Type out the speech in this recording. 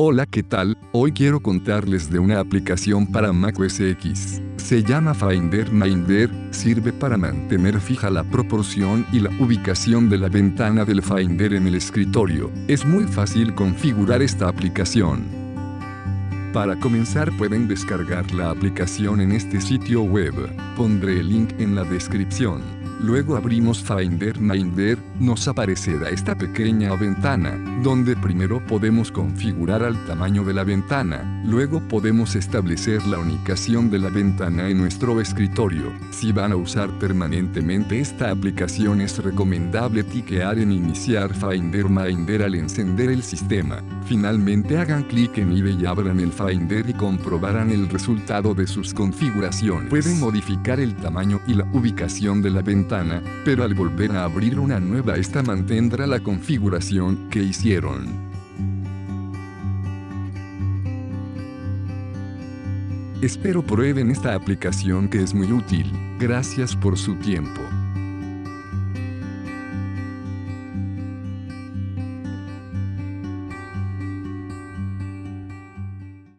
Hola ¿qué tal? Hoy quiero contarles de una aplicación para Mac OS X. Se llama Finder Minder, sirve para mantener fija la proporción y la ubicación de la ventana del Finder en el escritorio. Es muy fácil configurar esta aplicación. Para comenzar pueden descargar la aplicación en este sitio web. Pondré el link en la descripción. Luego abrimos Finder Minder, nos aparecerá esta pequeña ventana, donde primero podemos configurar al tamaño de la ventana, luego podemos establecer la unicación de la ventana en nuestro escritorio. Si van a usar permanentemente esta aplicación es recomendable tiquear en iniciar Finder Minder al encender el sistema. Finalmente hagan clic en IBE y abran el Finder y comprobarán el resultado de sus configuraciones. Pueden modificar el tamaño y la ubicación de la pero al volver a abrir una nueva esta mantendrá la configuración que hicieron. Espero prueben esta aplicación que es muy útil. Gracias por su tiempo.